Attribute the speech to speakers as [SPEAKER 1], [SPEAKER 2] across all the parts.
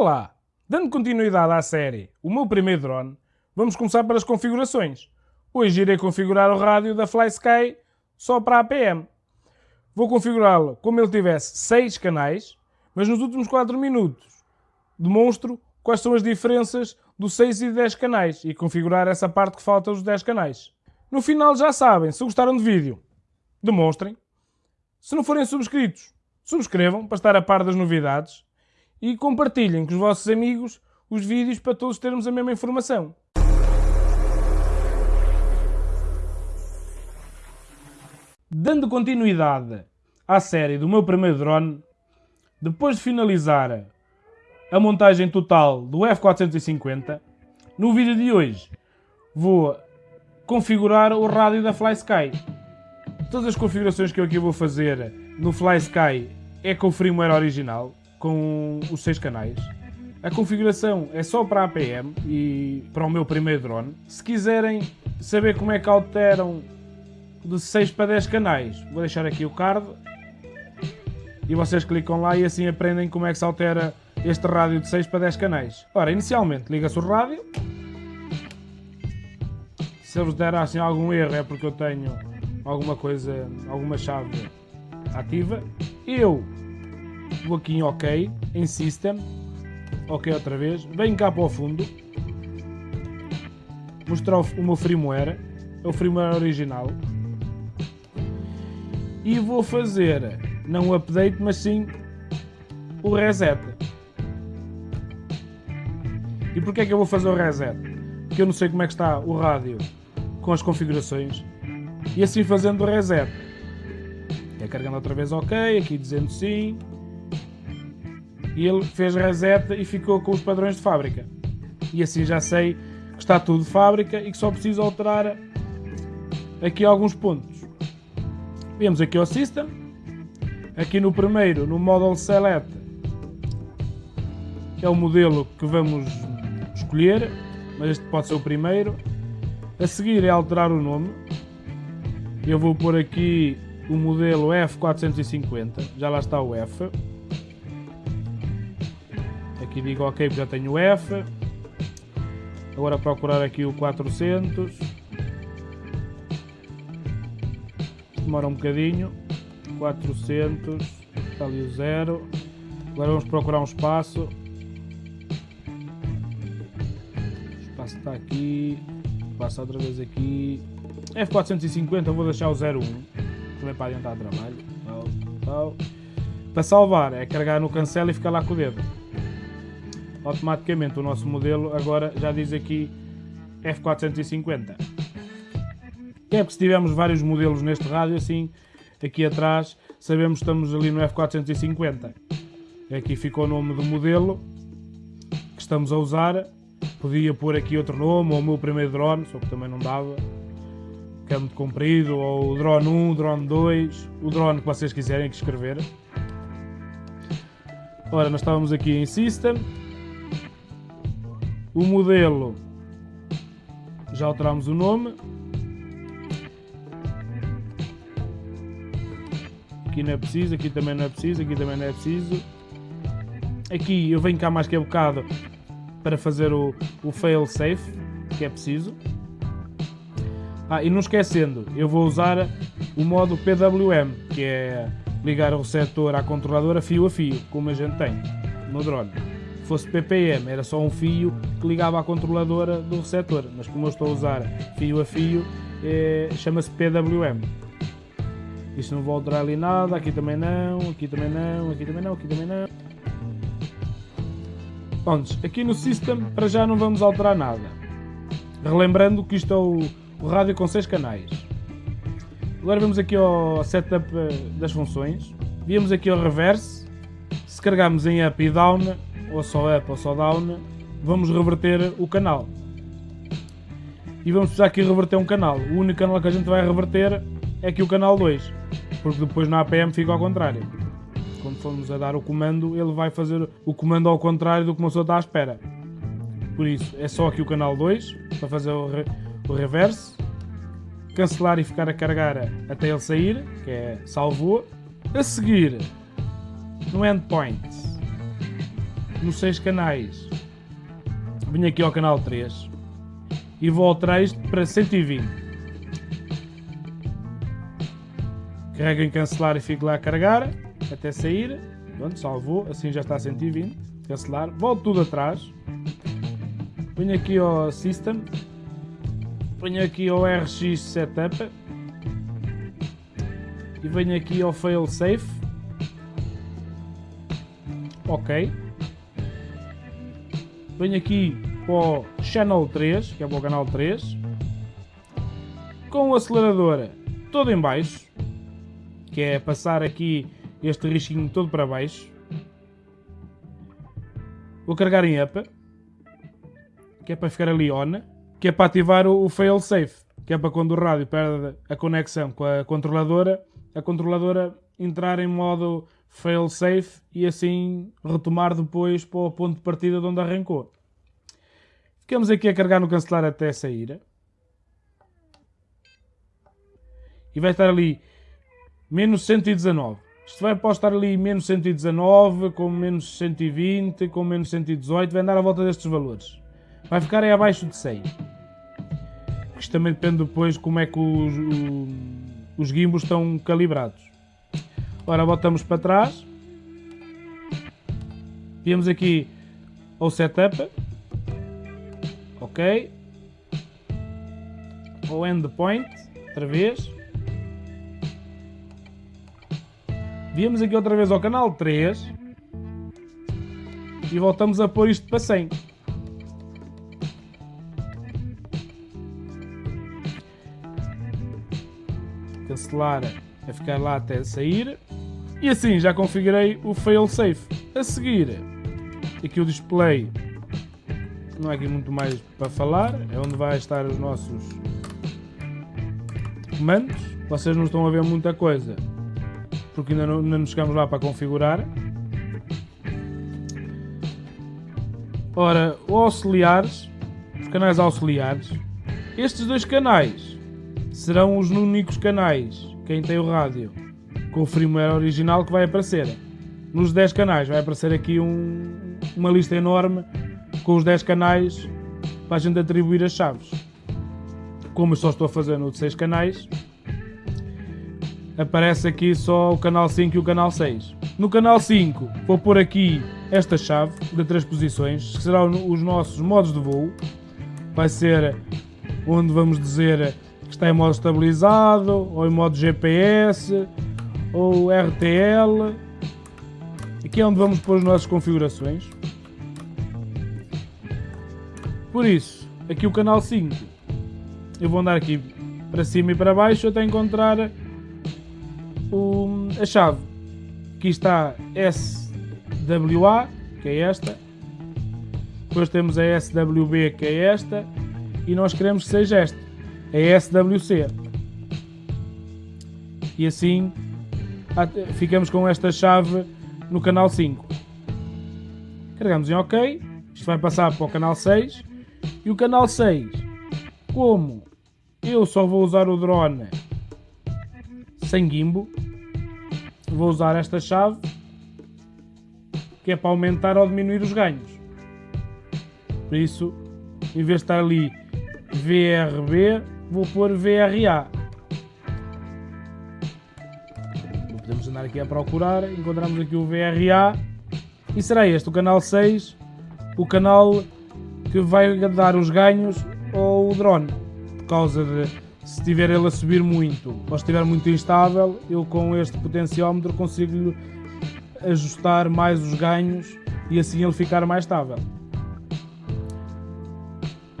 [SPEAKER 1] Olá! Dando continuidade à série O meu primeiro drone, vamos começar pelas configurações. Hoje irei configurar o rádio da FlySky só para a APM. Vou configurá-lo como ele tivesse 6 canais, mas nos últimos 4 minutos demonstro quais são as diferenças dos 6 e 10 canais e configurar essa parte que falta dos 10 canais. No final já sabem, se gostaram do vídeo, demonstrem. Se não forem subscritos, subscrevam para estar a par das novidades e compartilhem com os vossos amigos os vídeos para todos termos a mesma informação. Dando continuidade à série do meu primeiro drone, depois de finalizar a montagem total do F450, no vídeo de hoje vou configurar o rádio da FlySky. Todas as configurações que eu aqui vou fazer no FlySky é com o firmware original, com os seis canais. A configuração é só para a APM e para o meu primeiro drone. Se quiserem saber como é que alteram de 6 para 10 canais, vou deixar aqui o card e vocês clicam lá e assim aprendem como é que se altera este rádio de 6 para 10 canais. Ora, inicialmente liga-se o rádio. Se eles der assim algum erro é porque eu tenho alguma coisa, alguma chave ativa. Eu em OK, em System, OK outra vez, venho cá para o fundo, mostrar o meu firmware, é o firmware original, e vou fazer, não o update, mas sim o reset. E porquê é que eu vou fazer o reset? Porque eu não sei como é que está o rádio com as configurações, e assim fazendo o reset. É carregando outra vez OK, aqui dizendo sim, e ele fez reset e ficou com os padrões de fábrica. E assim já sei que está tudo de fábrica e que só preciso alterar aqui alguns pontos. Vemos aqui o System, aqui no primeiro, no Model Select, é o modelo que vamos escolher, mas este pode ser o primeiro. A seguir é alterar o nome. Eu vou pôr aqui o modelo F450, já lá está o F. Aqui digo ok já tenho o F. Agora procurar aqui o 400. Demora um bocadinho. 400. Está ali o 0. Agora vamos procurar um espaço. O espaço está aqui. Passa outra vez aqui. F450 vou deixar o 01. Também para adiantar trabalho. Tal, tal. Para salvar é carregar no cancel e ficar lá com o dedo automaticamente o nosso modelo agora já diz aqui F450. É porque se tivermos vários modelos neste rádio, assim, aqui atrás, sabemos que estamos ali no F450. Aqui ficou o nome do modelo que estamos a usar. Podia pôr aqui outro nome, ou o meu primeiro drone, só que também não dava. Que é comprido, ou o drone 1, o drone 2, o drone que vocês quiserem que escrever. Ora, nós estávamos aqui em System, o modelo, já alteramos o nome. Aqui não é preciso, aqui também não é preciso, aqui também não é preciso. Aqui eu venho cá mais que a bocado para fazer o, o fail safe, que é preciso. Ah, e não esquecendo, eu vou usar o modo PWM, que é ligar o receptor à controladora fio a fio, como a gente tem no drone fosse ppm, era só um fio que ligava à controladora do receptor, mas como eu estou a usar fio a fio, é, chama-se PWM. Isto não vou alterar ali nada, aqui também não, aqui também não, aqui também não, aqui também não. Prontos, aqui no System para já não vamos alterar nada. Relembrando que isto é o, o rádio com 6 canais. Agora vamos aqui ao setup eh, das funções. Viemos aqui ao reverse. Se carregarmos em up e down, ou só up ou só down, vamos reverter o canal. E vamos precisar aqui reverter um canal. O único canal que a gente vai reverter é aqui o canal 2, porque depois na APM fica ao contrário. Quando formos a dar o comando, ele vai fazer o comando ao contrário do que uma pessoa está à espera. Por isso, é só aqui o canal 2, para fazer o, re o reverse. Cancelar e ficar a carregar até ele sair, que é salvou. A seguir, no endpoint, no 6 canais, venho aqui ao canal 3 e vou alterar isto para 120. Carrego em cancelar e fico lá a carregar até sair. Pronto, salvou, assim já está a 120. Cancelar, volto tudo atrás. Venho aqui ao System. Venho aqui ao RX Setup. E venho aqui ao Fail Safe. Ok. Venho aqui para o Channel 3, que é para o canal 3. Com o acelerador todo em baixo. Que é passar aqui este risquinho todo para baixo. Vou carregar em up, que é para ficar ali on, que é para ativar o, fail safe, que é para quando o rádio perde a conexão com a controladora, a controladora entrar em modo fail safe e assim retomar depois para o ponto de partida de onde arrancou. Ficamos aqui a carregar no cancelar até sair. E vai estar ali menos 119. Isto vai postar ali menos 119, com menos 120, com menos 118, vai andar à volta destes valores. Vai ficar aí abaixo de 100. Isto também depende depois como é que os, os gimbos estão calibrados. Ora, voltamos para trás. Viemos aqui ao setup. Ok. Ao endpoint, outra vez. Viemos aqui outra vez ao canal 3 e voltamos a pôr isto para 100. Cancelar a ficar lá até sair. E assim já configurei o failsafe. A seguir, aqui o display não é aqui muito mais para falar, é onde vai estar os nossos comandos. Vocês não estão a ver muita coisa, porque ainda não, não chegamos lá para configurar. Ora, auxiliares, os canais auxiliares, estes dois canais serão os únicos canais, quem tem o rádio, com o firmware original que vai aparecer. Nos 10 canais vai aparecer aqui um, uma lista enorme com os 10 canais para a gente atribuir as chaves. Como eu só estou a fazer no de 6 canais, aparece aqui só o canal 5 e o canal 6. No canal 5 vou pôr aqui esta chave de três posições, que serão os nossos modos de voo. Vai ser onde vamos dizer que está em modo estabilizado, ou em modo GPS, ou RTL. Aqui é onde vamos pôr as nossas configurações. Por isso, aqui o canal 5, eu vou andar aqui para cima e para baixo até encontrar o, a chave. Aqui está SWA, que é esta. Depois temos a SWB, que é esta. E nós queremos que seja esta, a SWC. E assim ficamos com esta chave no canal 5. Carregamos em OK. Isto vai passar para o canal 6. E o canal 6, como eu só vou usar o drone sem gimbo, vou usar esta chave que é para aumentar ou diminuir os ganhos. Por isso, em vez de estar ali VRB, vou pôr VRA. Andar aqui a procurar, encontramos aqui o VRA e será este o canal 6, o canal que vai dar os ganhos ao drone. Por causa de se estiver ele a subir muito ou estiver muito instável, eu com este potenciómetro consigo ajustar mais os ganhos e assim ele ficar mais estável.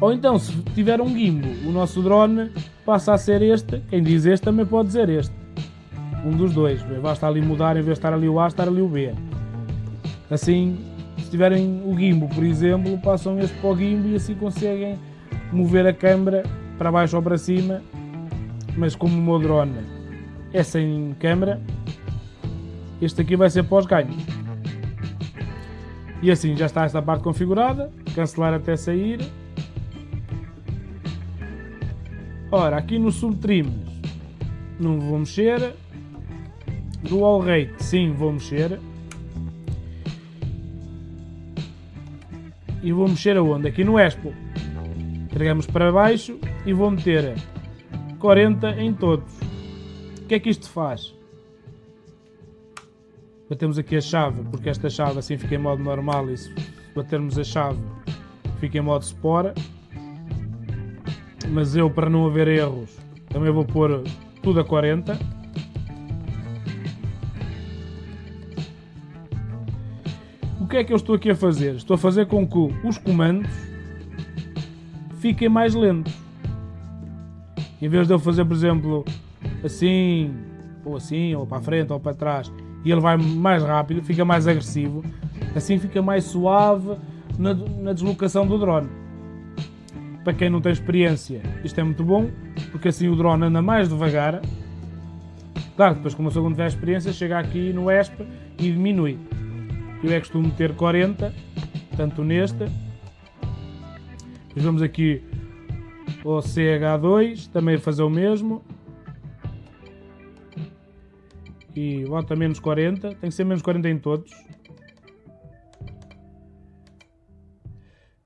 [SPEAKER 1] Ou então, se tiver um gimbo, o nosso drone passa a ser este, quem diz este também pode dizer este. Um dos dois, basta ali mudar, em vez de estar ali o A, estar ali o B. Assim, se tiverem o gimbo, por exemplo, passam este para o gimbo e assim conseguem mover a câmera para baixo ou para cima, mas como o meu drone é sem câmera, este aqui vai ser pós-ganho. E assim já está esta parte configurada, cancelar até sair. Ora, aqui no subtrims não vou mexer. Dual rate sim vou mexer. e vou mexer aonde? Aqui no Expo. Carregamos para baixo e vou meter 40 em todos. O que é que isto faz? Batemos aqui a chave, porque esta chave assim fica em modo normal e se batermos a chave fica em modo Spora. Mas eu, para não haver erros, também vou pôr tudo a 40. Que é que eu estou aqui a fazer? Estou a fazer com que os comandos fiquem mais lentos. Em vez de eu fazer, por exemplo, assim, ou assim, ou para a frente, ou para trás, e ele vai mais rápido, fica mais agressivo, assim fica mais suave na, na deslocação do drone. Para quem não tem experiência, isto é muito bom, porque assim o drone anda mais devagar. Claro, depois como a pessoa não tiver experiência, chega aqui no ESP e diminui. Eu é costumo ter 40, tanto. Depois vamos aqui ao CH2, também fazer o mesmo. E bota menos 40, tem que ser menos 40 em todos.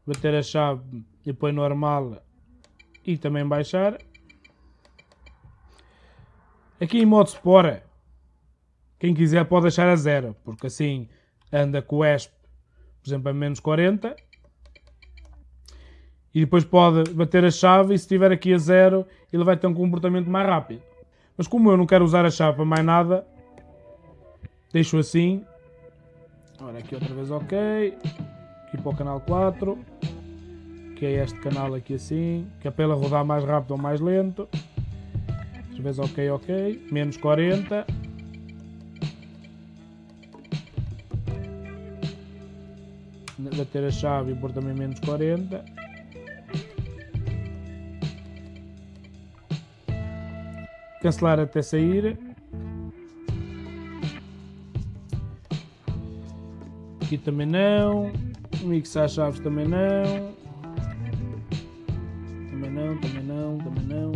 [SPEAKER 1] Bater a chave e põe normal e também baixar. Aqui em modo Spora, quem quiser pode deixar a zero, porque assim anda com o ESP, por exemplo, a menos 40. E depois pode bater a chave e se estiver aqui a zero, ele vai ter um comportamento mais rápido. Mas como eu não quero usar a chave para mais nada, deixo assim. Ora, aqui outra vez ok. Aqui para o canal 4. Que é este canal aqui assim. Que é para ele rodar mais rápido ou mais lento. Outra vez ok, ok. Menos 40. Bater a chave e pôr também menos 40. Cancelar até sair. Aqui também não. Mixar chaves também não. Também não, também não, também não.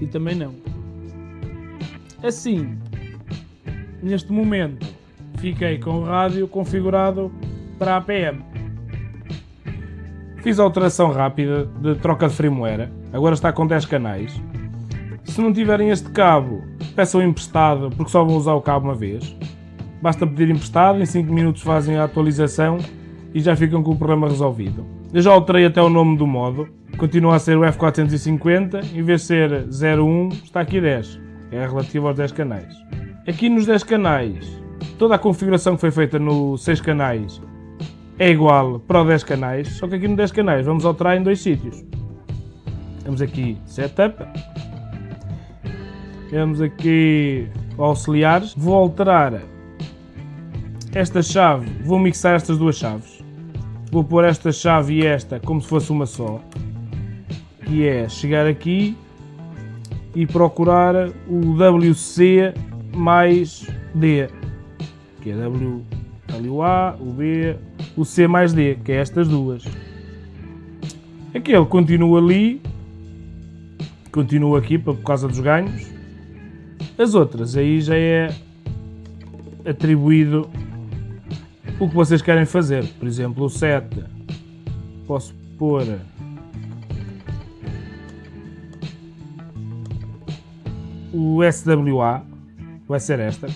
[SPEAKER 1] E também não. Assim, neste momento, fiquei com o rádio configurado para APM. Fiz a alteração rápida de troca de firmware, agora está com 10 canais. Se não tiverem este cabo, peçam emprestado, porque só vão usar o cabo uma vez. Basta pedir emprestado, em 5 minutos fazem a atualização e já ficam com o problema resolvido. Eu já alterei até o nome do modo, continua a ser o F450, em vez de ser 01, está aqui 10, é relativo aos 10 canais. Aqui nos 10 canais, toda a configuração que foi feita no 6 canais é igual para o 10 canais, só que aqui no 10 canais vamos alterar em dois sítios. Temos aqui Setup, temos aqui auxiliares, vou alterar esta chave, vou mixar estas duas chaves. Vou pôr esta chave e esta como se fosse uma só. Que é chegar aqui e procurar o WC mais D. Que é W, WA, o B, o C mais D, que é estas duas. Aquele continua ali, continua aqui por causa dos ganhos. As outras aí já é atribuído o que vocês querem fazer. Por exemplo, o 7 posso pôr o SWA, vai ser esta.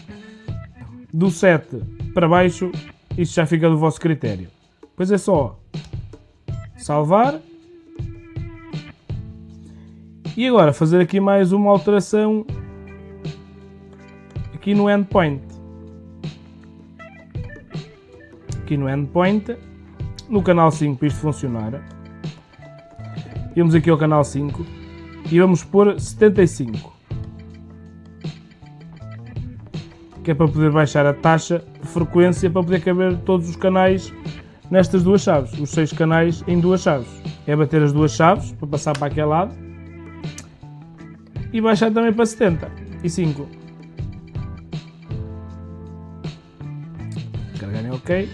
[SPEAKER 1] Do 7 para baixo, isto já fica do vosso critério. Pois é só salvar. E agora fazer aqui mais uma alteração aqui no endpoint. aqui no endpoint, no canal 5 para isto funcionar. Vamos aqui ao canal 5 e vamos pôr 75. Que é para poder baixar a taxa de frequência para poder caber todos os canais nestas duas chaves. Os seis canais em duas chaves. É bater as duas chaves para passar para aquele lado e baixar também para 70 e 5. Carregarem OK.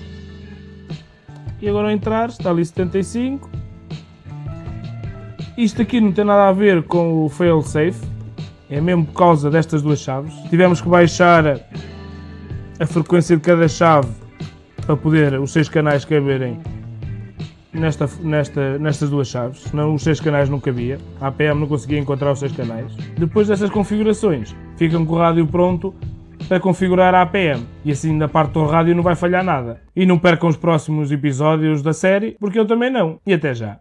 [SPEAKER 1] E agora ao entrar está ali 75. Isto aqui não tem nada a ver com o failsafe. É mesmo por causa destas duas chaves. Tivemos que baixar a frequência de cada chave para poder os seis canais caberem nesta, nesta, nestas duas chaves, senão os seis canais não cabia. A APM não conseguia encontrar os seis canais. Depois dessas configurações, ficam com o rádio pronto para configurar a APM. E assim na parte do rádio não vai falhar nada. E não percam os próximos episódios da série, porque eu também não. E até já.